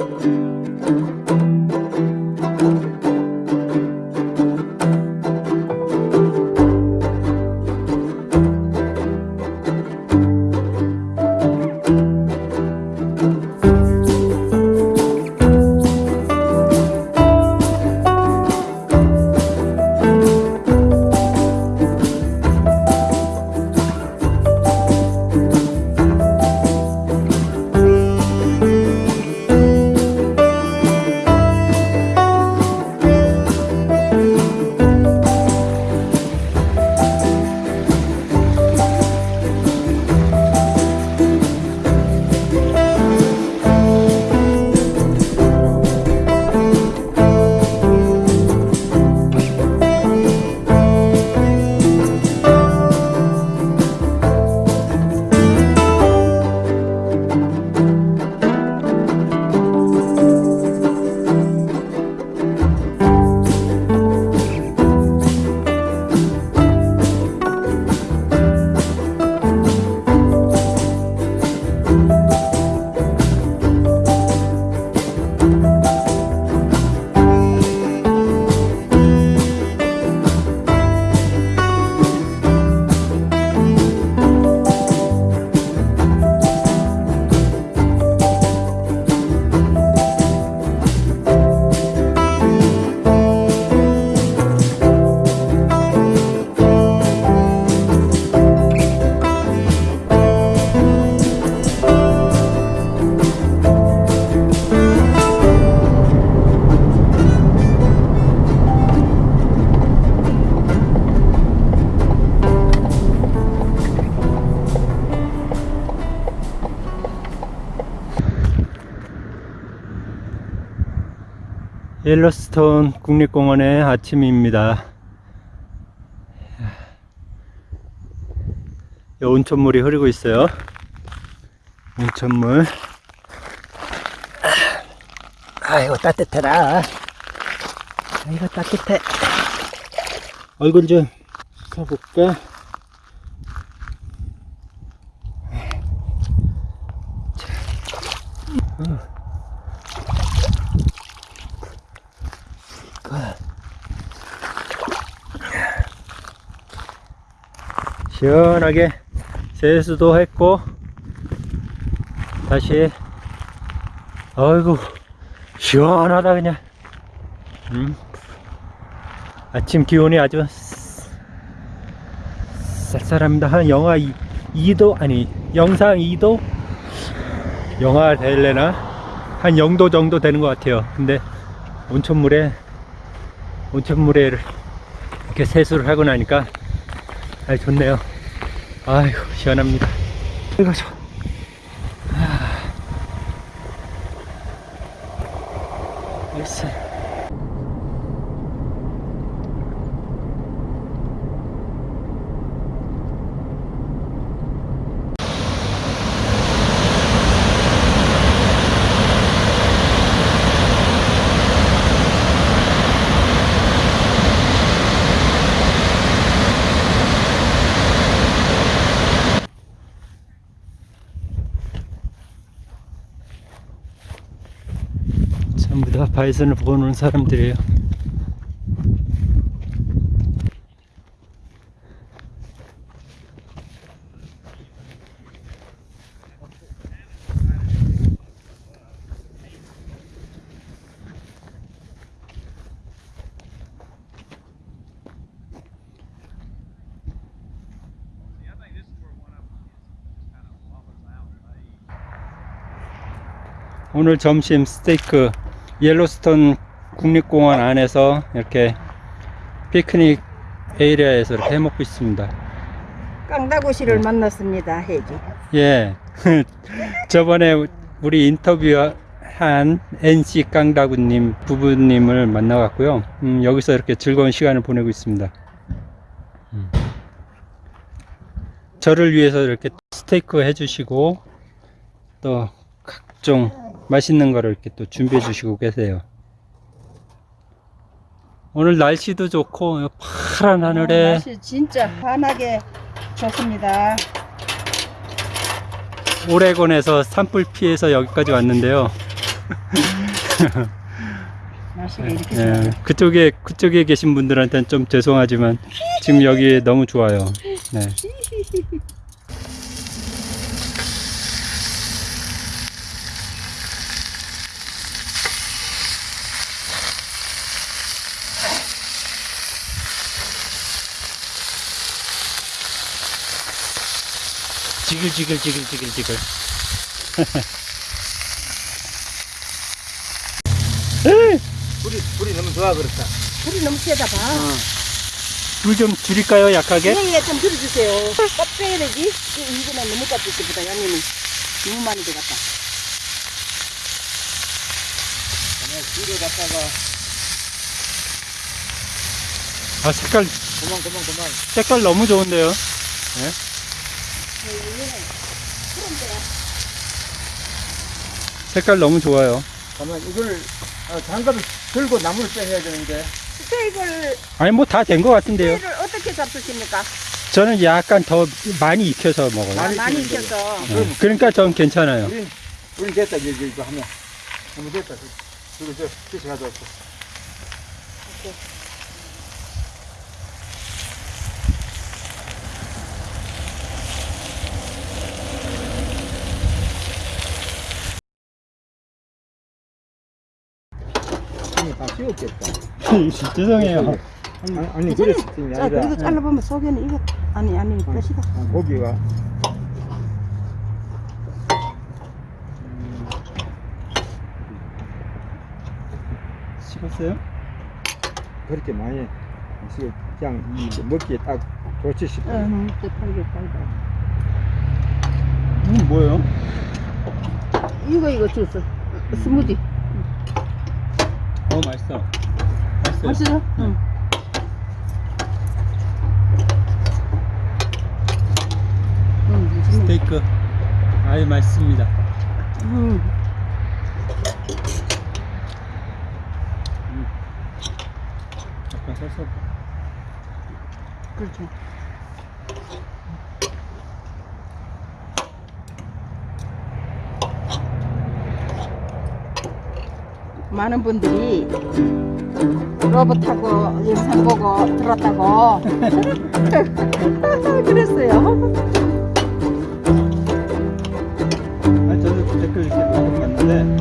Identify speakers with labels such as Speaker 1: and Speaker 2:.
Speaker 1: Música 옐로스톤 국립공원의 아침입니다. 이 온천물이 흐르고 있어요. 온천물. 아이고 따뜻해라. 아이고 따뜻해. 얼굴 좀 펴볼까? 시원하게 세수도 했고 다시 아이고 시원하다 그냥. 음. 아침 기온이 아주 쌀쌀합니다. 한 영하 2, 2도 아니 영상 2도? 영하 될래나? 한 0도 정도 되는 것 같아요. 근데 온천물에 온천물에 이렇게 세수를 하고 나니까 아 좋네요. 아이고 시원합니다. 이거 좋 전부 다. 바이선을 보고 노는 사람들이에요. 오늘 점심 스테이크 옐로스톤 국립공원 안에서 이렇게 피크닉 에리아에서 이렇게 해먹고 있습니다.
Speaker 2: 깡다구시를 만났습니다. 해지.
Speaker 1: 예. 저번에 우리 인터뷰한 NC 깡다구님 부부님을 만나갔고요. 음, 여기서 이렇게 즐거운 시간을 보내고 있습니다. 음. 저를 위해서 이렇게 스테이크 해주시고 또 각종 맛있는 거를 이렇게 또 준비해 주시고 계세요. 오늘 날씨도 좋고 파란 하늘에
Speaker 2: 날씨 진짜 환하게 좋습니다.
Speaker 1: 오레곤에서 산불 피해서 여기까지 왔는데요.
Speaker 2: 날씨가 이렇게
Speaker 1: 예,
Speaker 2: 좋아요.
Speaker 1: 그쪽에 그쪽에 계신 분들한테는 좀 죄송하지만 지금 여기 너무 좋아요. 네. 지글지글 지글지글 지글.
Speaker 3: 불이 불이 너무 좋아 그렇다.
Speaker 2: 불이 너무 세다 봐.
Speaker 1: 불 좀 줄일까요? 약하게?
Speaker 2: 예, 예, 좀 들어주세요. 껍 빼야 되지? 이거는 너무 껍질보다 양념이 너무 많이 들어갔다.
Speaker 3: 그냥 불을 갖다가
Speaker 1: 아 색깔
Speaker 3: 그만 그만 그만.
Speaker 1: 색깔 너무 좋은데요. 색깔 너무 좋아요.
Speaker 3: 그러면 이걸 어, 장갑을 들고 나무를 빼야 되는데
Speaker 2: 스테이크를,
Speaker 1: 아니 뭐 다 된 것 같은데요.
Speaker 2: 스테이크를 어떻게 잡수십니까?
Speaker 1: 저는 약간 더 많이 익혀서 먹어요.
Speaker 2: 아,
Speaker 3: 많이
Speaker 2: 많이
Speaker 3: 익히는
Speaker 2: 익혀서.
Speaker 1: 네. 그러니까 전 괜찮아요.
Speaker 3: 우린 우린 됐다 이제 이거 하면 하면 됐다. 그리고 저 피시 가져왔어. 아니 다 씌웠겠다.
Speaker 1: 죄송해요.
Speaker 3: 아니, 아니. 그랬을
Speaker 2: 자, 그래도 잘라보면 속에는 이거, 아니, 아니, 끝이다.
Speaker 3: 아, 고기가
Speaker 1: 식었어요?
Speaker 3: 그렇게 많이 그냥 이 먹기에 딱 좋지 싶어.
Speaker 2: 응, 팔게.
Speaker 1: 이건 뭐예요?
Speaker 2: 이거, 이거 줬어. 스무디.
Speaker 1: 어 맛있어. 맛있어요.
Speaker 2: 맛있어? 응.
Speaker 1: 스테이크 아유 맛있습니다.
Speaker 2: 응.
Speaker 1: 약간 썰썰.
Speaker 2: 그렇죠. 많은 분들이 로봇하고 영상 보고 들었다고 그랬어요.
Speaker 1: 아 저도 댓글 이렇게 봤는데